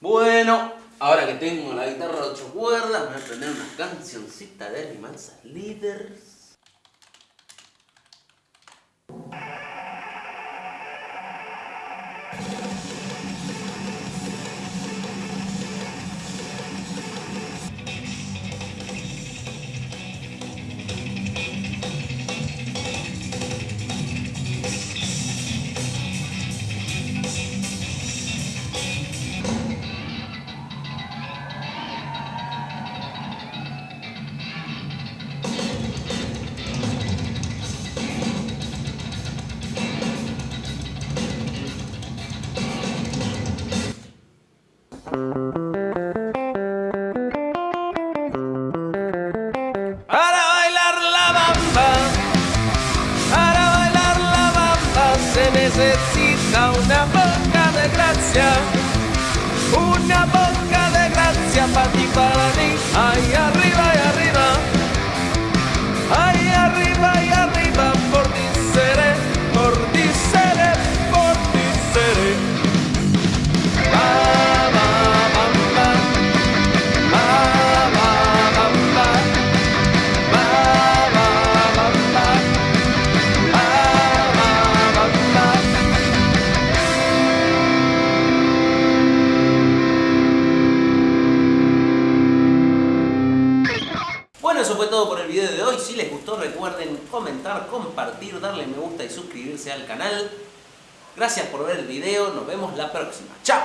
Bueno, ahora que tengo la guitarra de ocho cuerdas, me voy a aprender una cancioncita de Animanzas Leaders. Necesita una boca de gracia, una boca Bueno, eso fue todo por el video de hoy. Si les gustó, recuerden comentar, compartir, darle me gusta y suscribirse al canal. Gracias por ver el video. Nos vemos la próxima. ¡Chao!